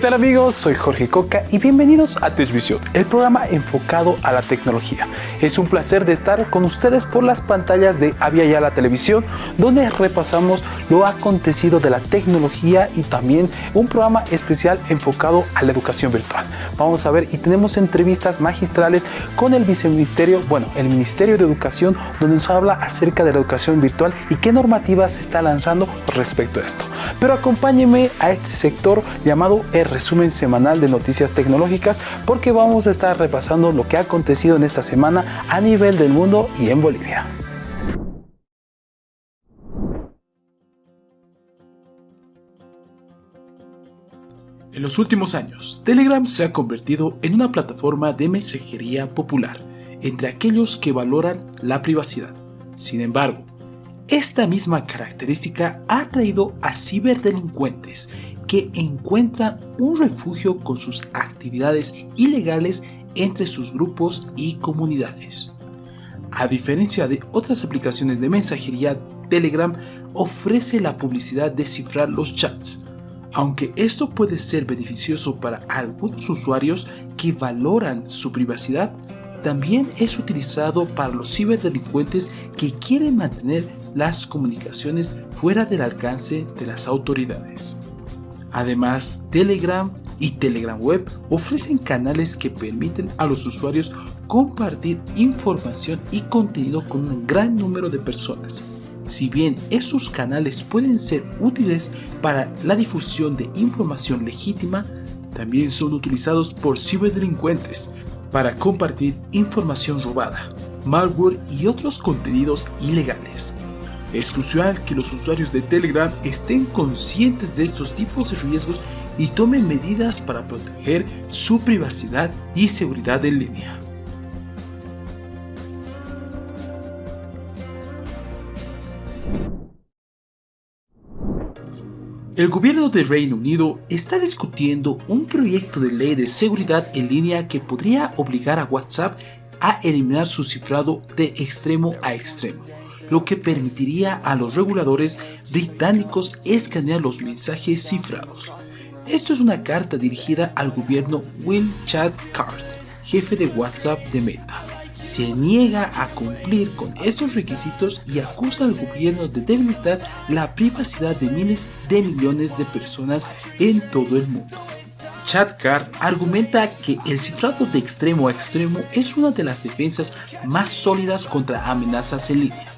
¿Qué tal amigos? Soy Jorge Coca y bienvenidos a Tesvisión, el programa enfocado a la tecnología. Es un placer de estar con ustedes por las pantallas de Avia Ya la Televisión, donde repasamos lo acontecido de la tecnología y también un programa especial enfocado a la educación virtual. Vamos a ver y tenemos entrevistas magistrales con el viceministerio, bueno, el Ministerio de Educación, donde nos habla acerca de la educación virtual y qué normativas se está lanzando respecto a esto. Pero acompáñenme a este sector llamado resumen semanal de noticias tecnológicas porque vamos a estar repasando lo que ha acontecido en esta semana a nivel del mundo y en Bolivia. En los últimos años, Telegram se ha convertido en una plataforma de mensajería popular entre aquellos que valoran la privacidad. Sin embargo, esta misma característica ha atraído a ciberdelincuentes que encuentran un refugio con sus actividades ilegales entre sus grupos y comunidades. A diferencia de otras aplicaciones de mensajería, Telegram ofrece la publicidad de cifrar los chats, aunque esto puede ser beneficioso para algunos usuarios que valoran su privacidad, también es utilizado para los ciberdelincuentes que quieren mantener las comunicaciones fuera del alcance de las autoridades. Además, Telegram y Telegram Web ofrecen canales que permiten a los usuarios compartir información y contenido con un gran número de personas. Si bien esos canales pueden ser útiles para la difusión de información legítima, también son utilizados por ciberdelincuentes para compartir información robada, malware y otros contenidos ilegales. Es crucial que los usuarios de Telegram estén conscientes de estos tipos de riesgos y tomen medidas para proteger su privacidad y seguridad en línea. El gobierno de Reino Unido está discutiendo un proyecto de ley de seguridad en línea que podría obligar a WhatsApp a eliminar su cifrado de extremo a extremo lo que permitiría a los reguladores británicos escanear los mensajes cifrados. Esto es una carta dirigida al gobierno Will Chad Card, jefe de WhatsApp de Meta. Se niega a cumplir con estos requisitos y acusa al gobierno de debilitar la privacidad de miles de millones de personas en todo el mundo. Chad Card argumenta que el cifrado de extremo a extremo es una de las defensas más sólidas contra amenazas en línea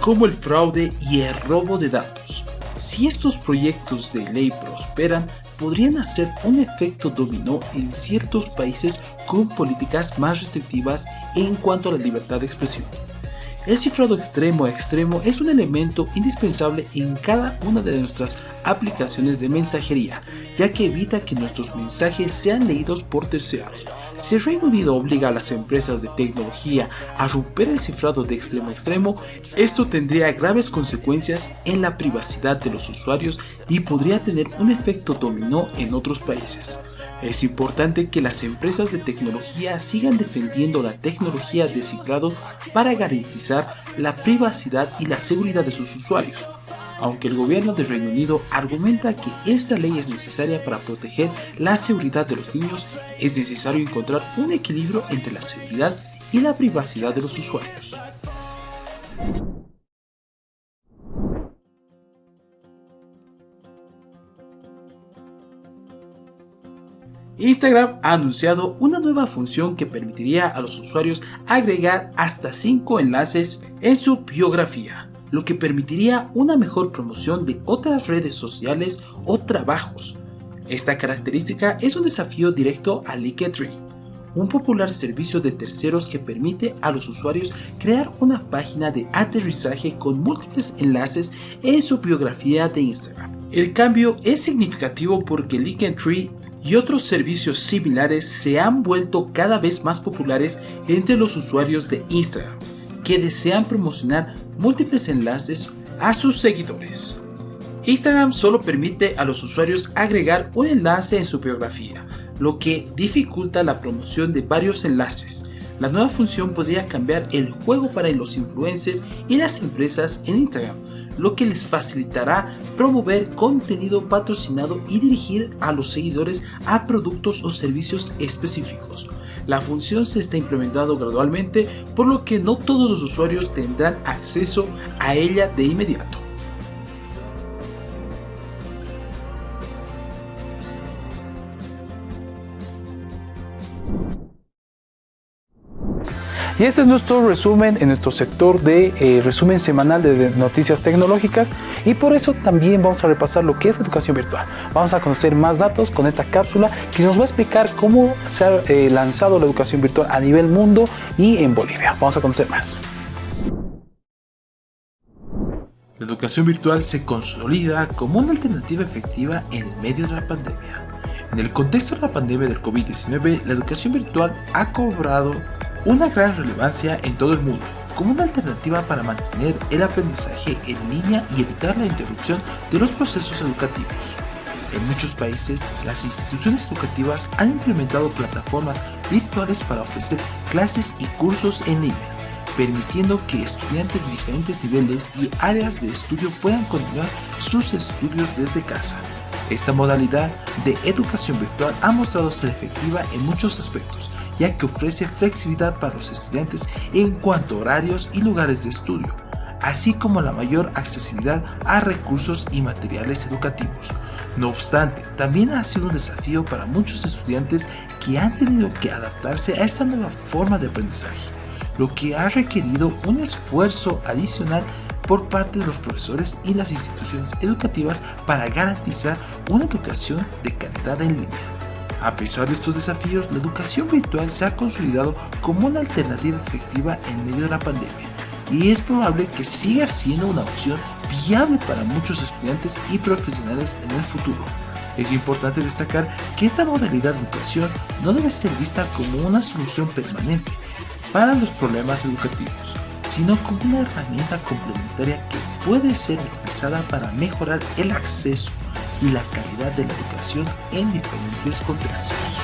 como el fraude y el robo de datos. Si estos proyectos de ley prosperan, podrían hacer un efecto dominó en ciertos países con políticas más restrictivas en cuanto a la libertad de expresión. El cifrado extremo a extremo es un elemento indispensable en cada una de nuestras aplicaciones de mensajería, ya que evita que nuestros mensajes sean leídos por terceros. Si el Reino Unido obliga a las empresas de tecnología a romper el cifrado de extremo a extremo, esto tendría graves consecuencias en la privacidad de los usuarios y podría tener un efecto dominó en otros países. Es importante que las empresas de tecnología sigan defendiendo la tecnología de cifrado para garantizar la privacidad y la seguridad de sus usuarios. Aunque el gobierno de Reino Unido argumenta que esta ley es necesaria para proteger la seguridad de los niños, es necesario encontrar un equilibrio entre la seguridad y la privacidad de los usuarios. Instagram ha anunciado una nueva función que permitiría a los usuarios agregar hasta 5 enlaces en su biografía, lo que permitiría una mejor promoción de otras redes sociales o trabajos. Esta característica es un desafío directo a Linktree, un popular servicio de terceros que permite a los usuarios crear una página de aterrizaje con múltiples enlaces en su biografía de Instagram. El cambio es significativo porque Linktree y otros servicios similares se han vuelto cada vez más populares entre los usuarios de Instagram, que desean promocionar múltiples enlaces a sus seguidores. Instagram solo permite a los usuarios agregar un enlace en su biografía, lo que dificulta la promoción de varios enlaces. La nueva función podría cambiar el juego para los influencers y las empresas en Instagram, lo que les facilitará promover contenido patrocinado y dirigir a los seguidores a productos o servicios específicos. La función se está implementando gradualmente, por lo que no todos los usuarios tendrán acceso a ella de inmediato. Y este es nuestro resumen en nuestro sector de eh, resumen semanal de noticias tecnológicas y por eso también vamos a repasar lo que es la educación virtual. Vamos a conocer más datos con esta cápsula que nos va a explicar cómo se ha eh, lanzado la educación virtual a nivel mundo y en Bolivia. Vamos a conocer más. La educación virtual se consolida como una alternativa efectiva en el medio de la pandemia. En el contexto de la pandemia del COVID-19, la educación virtual ha cobrado una gran relevancia en todo el mundo como una alternativa para mantener el aprendizaje en línea y evitar la interrupción de los procesos educativos. En muchos países, las instituciones educativas han implementado plataformas virtuales para ofrecer clases y cursos en línea, permitiendo que estudiantes de diferentes niveles y áreas de estudio puedan continuar sus estudios desde casa. Esta modalidad de educación virtual ha mostrado ser efectiva en muchos aspectos, ya que ofrece flexibilidad para los estudiantes en cuanto a horarios y lugares de estudio, así como la mayor accesibilidad a recursos y materiales educativos. No obstante, también ha sido un desafío para muchos estudiantes que han tenido que adaptarse a esta nueva forma de aprendizaje, lo que ha requerido un esfuerzo adicional por parte de los profesores y las instituciones educativas para garantizar una educación de calidad en línea. A pesar de estos desafíos, la educación virtual se ha consolidado como una alternativa efectiva en medio de la pandemia y es probable que siga siendo una opción viable para muchos estudiantes y profesionales en el futuro. Es importante destacar que esta modalidad de educación no debe ser vista como una solución permanente para los problemas educativos, sino como una herramienta complementaria que puede ser utilizada para mejorar el acceso y la calidad de la educación en diferentes contextos.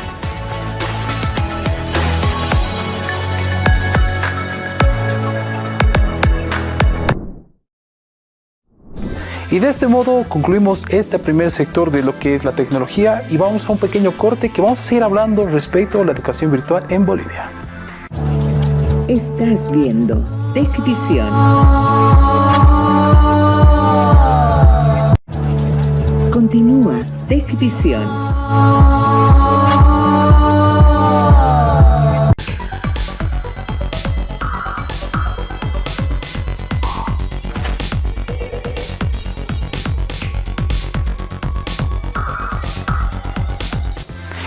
Y de este modo concluimos este primer sector de lo que es la tecnología y vamos a un pequeño corte que vamos a seguir hablando respecto a la educación virtual en Bolivia. Estás viendo TechVision. Continúa TechVision.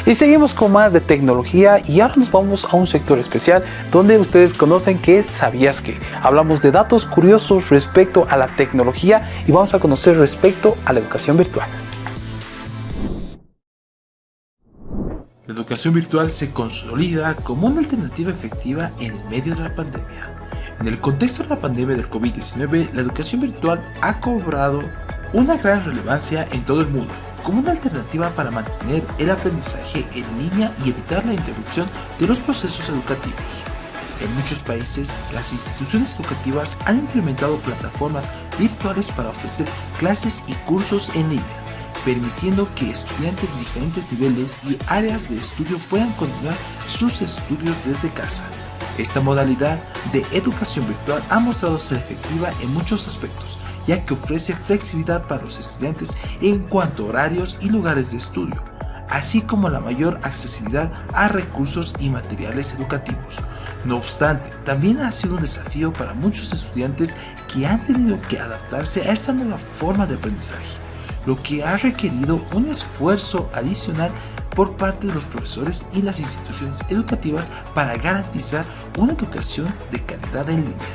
Y seguimos con más de tecnología y ahora nos vamos a un sector especial donde ustedes conocen que es Sabías que. Hablamos de datos curiosos respecto a la tecnología y vamos a conocer respecto a la educación virtual. Educación virtual se consolida como una alternativa efectiva en el medio de la pandemia. En el contexto de la pandemia del COVID-19, la educación virtual ha cobrado una gran relevancia en todo el mundo como una alternativa para mantener el aprendizaje en línea y evitar la interrupción de los procesos educativos. En muchos países, las instituciones educativas han implementado plataformas virtuales para ofrecer clases y cursos en línea, permitiendo que estudiantes de diferentes niveles y áreas de estudio puedan continuar sus estudios desde casa. Esta modalidad de educación virtual ha mostrado ser efectiva en muchos aspectos, ya que ofrece flexibilidad para los estudiantes en cuanto a horarios y lugares de estudio, así como la mayor accesibilidad a recursos y materiales educativos. No obstante, también ha sido un desafío para muchos estudiantes que han tenido que adaptarse a esta nueva forma de aprendizaje, lo que ha requerido un esfuerzo adicional por parte de los profesores y las instituciones educativas para garantizar una educación de calidad en línea.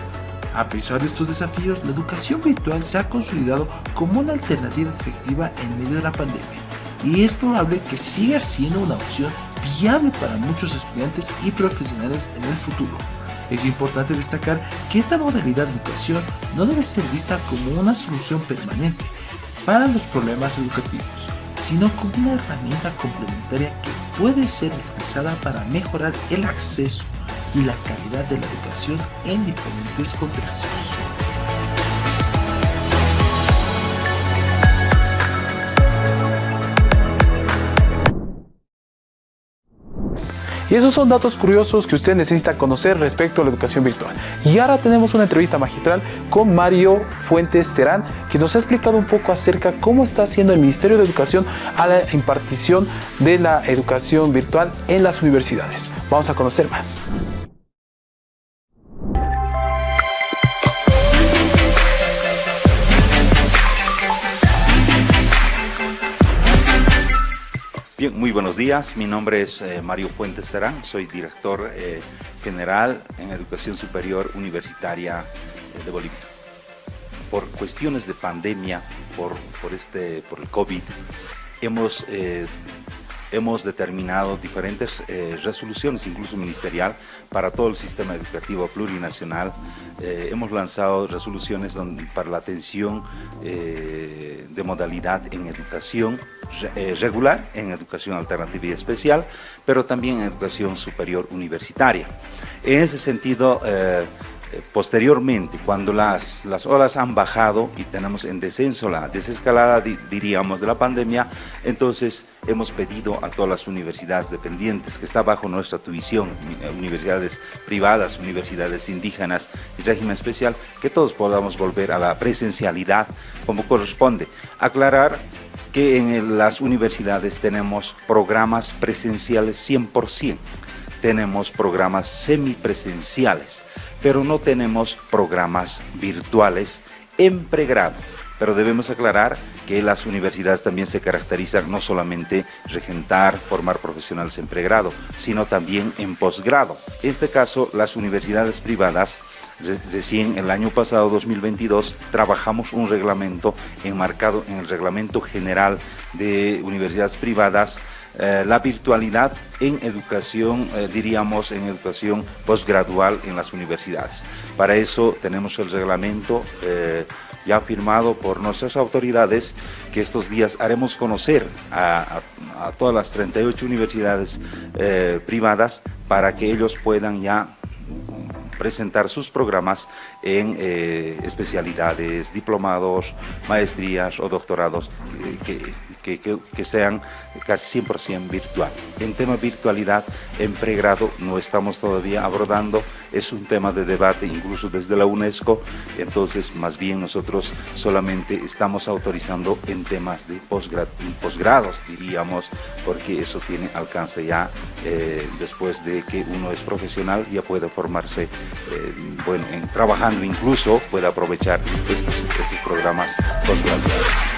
A pesar de estos desafíos, la educación virtual se ha consolidado como una alternativa efectiva en medio de la pandemia y es probable que siga siendo una opción viable para muchos estudiantes y profesionales en el futuro. Es importante destacar que esta modalidad de educación no debe ser vista como una solución permanente para los problemas educativos, sino como una herramienta complementaria que puede ser utilizada para mejorar el acceso y la calidad de la educación en diferentes contextos. Y esos son datos curiosos que usted necesita conocer respecto a la educación virtual. Y ahora tenemos una entrevista magistral con Mario Fuentes Terán, que nos ha explicado un poco acerca cómo está haciendo el Ministerio de Educación a la impartición de la educación virtual en las universidades. Vamos a conocer más. Muy buenos días. Mi nombre es eh, Mario Fuentes Terán, soy director eh, general en Educación Superior Universitaria eh, de Bolivia. Por cuestiones de pandemia, por, por, este, por el COVID, hemos hemos determinado diferentes eh, resoluciones, incluso ministerial, para todo el sistema educativo plurinacional. Eh, hemos lanzado resoluciones para la atención eh, de modalidad en educación regular, en educación alternativa y especial, pero también en educación superior universitaria. En ese sentido, eh, posteriormente, cuando las, las olas han bajado y tenemos en descenso la desescalada, diríamos, de la pandemia, entonces hemos pedido a todas las universidades dependientes que está bajo nuestra tuición, eh, universidades privadas, universidades indígenas y régimen especial, que todos podamos volver a la presencialidad como corresponde. Aclarar que en las universidades tenemos programas presenciales 100%, tenemos programas semipresenciales, pero no tenemos programas virtuales en pregrado. Pero debemos aclarar que las universidades también se caracterizan no solamente regentar, formar profesionales en pregrado, sino también en posgrado. En este caso, las universidades privadas Recién el año pasado, 2022, trabajamos un reglamento enmarcado en el Reglamento General de Universidades Privadas eh, la virtualidad en educación, eh, diríamos, en educación postgradual en las universidades. Para eso tenemos el reglamento eh, ya firmado por nuestras autoridades que estos días haremos conocer a, a todas las 38 universidades privadas para que ellos puedan ya presentar sus programas en especialidades, diplomados, maestrías o doctorados que, sean casi 100% virtual. En tema virtualidad, en pregrado no estamos todavía abordando, es un tema de debate incluso desde la UNESCO, entonces más bien nosotros solamente estamos autorizando en temas de posgrados, diríamos, porque eso tiene alcance ya eh, después de que uno es profesional, ya puede formarse, eh, bueno, en, trabajando incluso, puede aprovechar estos, estos programas postgraduados.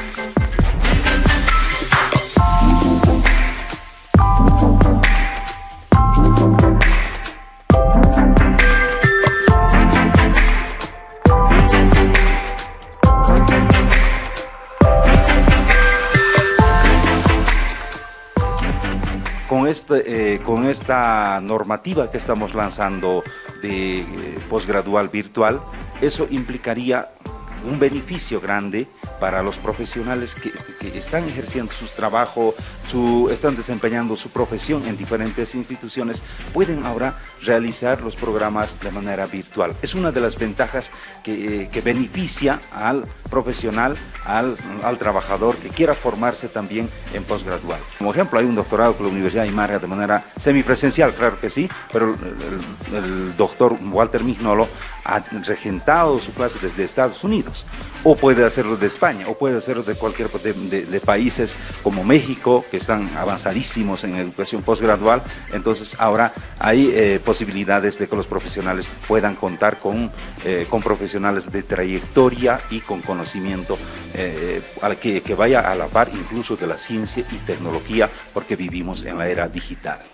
Este, eh, con esta normativa que estamos lanzando de eh, posgradual virtual, eso implicaría un beneficio grande para los profesionales que, están ejerciendo su trabajo, su, están desempeñando su profesión en diferentes instituciones, pueden ahora realizar los programas de manera virtual. Es una de las ventajas que, eh, que beneficia al profesional, al, al, trabajador que quiera formarse también en posgradual. Como ejemplo, hay un doctorado con la Universidad de Imarga de manera semipresencial, claro que sí, pero el doctor Walter Mignolo ha regentado su clase desde Estados Unidos, o puede hacerlo de España, o puede hacerlo de cualquier de, países como México, que están avanzadísimos en educación postgradual, entonces ahora hay eh, posibilidades de que los profesionales puedan contar con, eh, con profesionales de trayectoria y con conocimiento eh, que, que vaya a la par incluso de la ciencia y tecnología, porque vivimos en la era digital.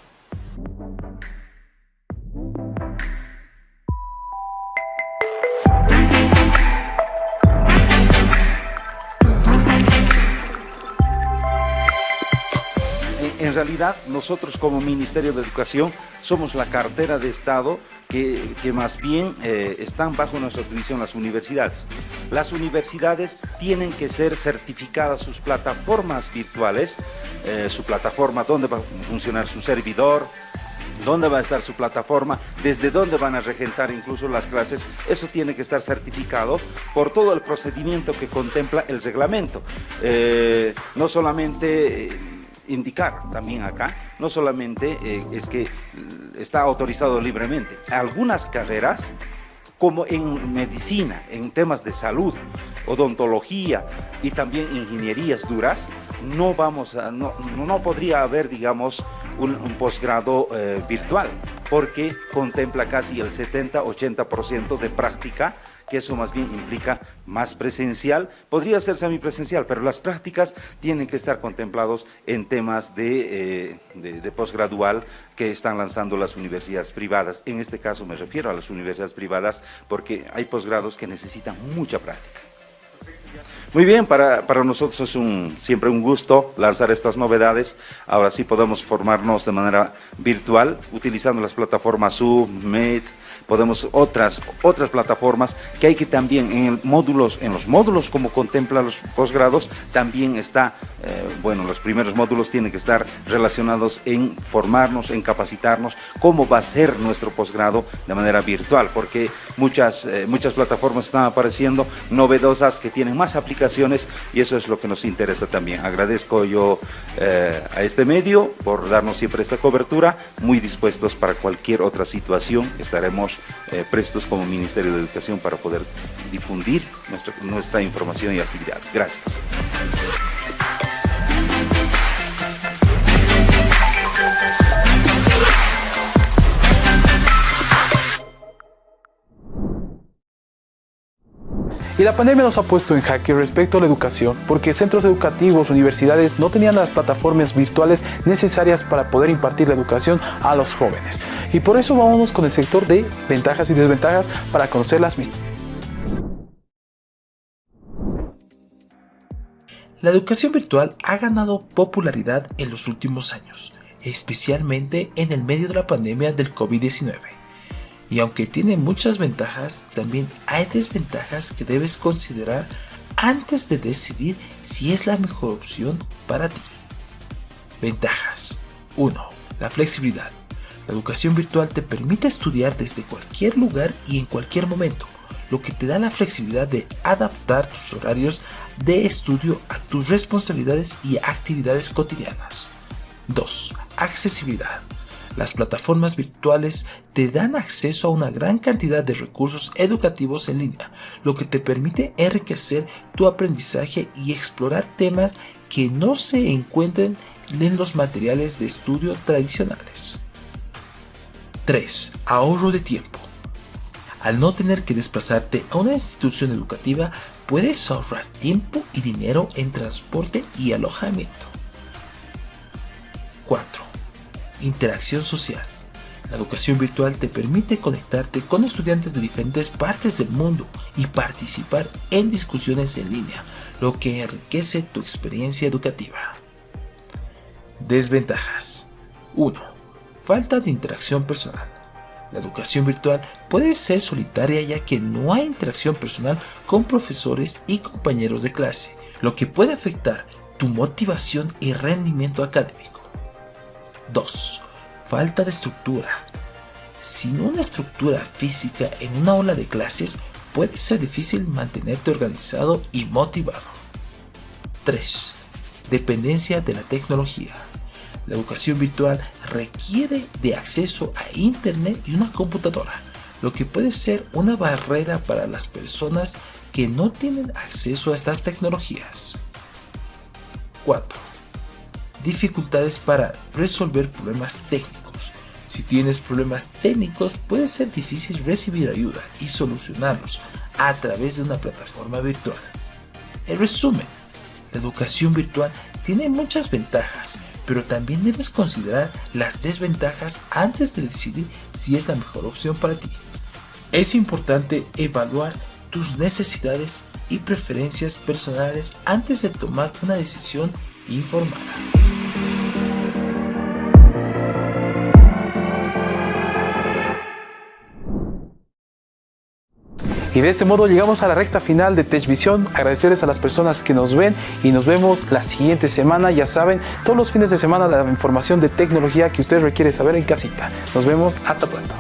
En realidad nosotros como Ministerio de Educación somos la cartera de Estado que, que más bien eh, están bajo nuestra división las universidades. Las universidades tienen que ser certificadas sus plataformas virtuales, eh, su plataforma, dónde va a funcionar su servidor, dónde va a estar su plataforma, desde dónde van a regentar incluso las clases, eso tiene que estar certificado por todo el procedimiento que contempla el reglamento. Eh, no solamente indicar también acá, no solamente eh, es que está autorizado libremente, algunas carreras como en medicina, en temas de salud, odontología y también ingenierías duras, no, vamos no, no podría haber, digamos, un, posgrado eh, virtual, porque contempla casi el 70-80% de práctica que eso más bien implica más presencial, podría ser semipresencial, pero las prácticas tienen que estar contemplados en temas de, eh, de, posgradual que están lanzando las universidades privadas. En este caso me refiero a las universidades privadas porque hay posgrados que necesitan mucha práctica. Muy bien, para, para, nosotros es un, siempre un gusto lanzar estas novedades. Ahora sí podemos formarnos de manera virtual utilizando las plataformas Zoom, Meet, podemos otras, otras plataformas que hay que también en el módulos, en los módulos como contempla los posgrados, también está, eh, bueno, los primeros módulos tienen que estar relacionados en formarnos, en capacitarnos, cómo va a ser nuestro posgrado de manera virtual, porque muchas, eh, muchas plataformas están apareciendo novedosas que tienen más aplicaciones y eso es lo que nos interesa también. Agradezco yo eh, a este medio por darnos siempre esta cobertura, muy dispuestos para cualquier otra situación, estaremos eh, prestos como Ministerio de Educación para poder difundir nuestra, nuestra información y actividades. Gracias. Y la pandemia nos ha puesto en jaque respecto a la educación, porque centros educativos, universidades no tenían las plataformas virtuales necesarias para poder impartir la educación a los jóvenes. Y por eso vamos con el sector de ventajas y desventajas para conocer las mismas. La educación virtual ha ganado popularidad en los últimos años, especialmente en el medio de la pandemia del COVID-19. Y aunque tiene muchas ventajas, también hay desventajas que debes considerar antes de decidir si es la mejor opción para ti. Ventajas 1. La flexibilidad. La educación virtual te permite estudiar desde cualquier lugar y en cualquier momento, lo que te da la flexibilidad de adaptar tus horarios de estudio a tus responsabilidades y actividades cotidianas. 2. Accesibilidad. Las plataformas virtuales te dan acceso a una gran cantidad de recursos educativos en línea, lo que te permite enriquecer tu aprendizaje y explorar temas que no se encuentren en los materiales de estudio tradicionales. 3. Ahorro de tiempo. Al no tener que desplazarte a una institución educativa, puedes ahorrar tiempo y dinero en transporte y alojamiento. 4 interacción social. La educación virtual te permite conectarte con estudiantes de diferentes partes del mundo y participar en discusiones en línea, lo que enriquece tu experiencia educativa. Desventajas 1. Falta de interacción personal. La educación virtual puede ser solitaria ya que no hay interacción personal con profesores y compañeros de clase, lo que puede afectar tu motivación y rendimiento académico. 2. Falta de estructura. Sin una estructura física en una ola de clases, puede ser difícil mantenerte organizado y motivado. 3. Dependencia de la tecnología. La educación virtual requiere de acceso a Internet y una computadora, lo que puede ser una barrera para las personas que no tienen acceso a estas tecnologías. 4 dificultades para resolver problemas técnicos. Si tienes problemas técnicos puede ser difícil recibir ayuda y solucionarlos a través de una plataforma virtual. En resumen, la educación virtual tiene muchas ventajas, pero también debes considerar las desventajas antes de decidir si es la mejor opción para ti. Es importante evaluar tus necesidades y preferencias personales antes de tomar una decisión informada. Y de este modo llegamos a la recta final de TechVision. Agradecerles a las personas que nos ven y nos vemos la siguiente semana. Ya saben, todos los fines de semana la información de tecnología que usted requiere saber en casita. Nos vemos, hasta pronto.